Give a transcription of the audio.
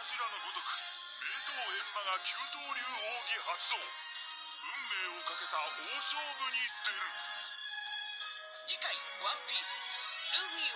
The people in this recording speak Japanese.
柱のごとく名刀閻魔が九刀流奥義発動。運命をかけた大勝負に出る。次回「ワンピース。ルフィ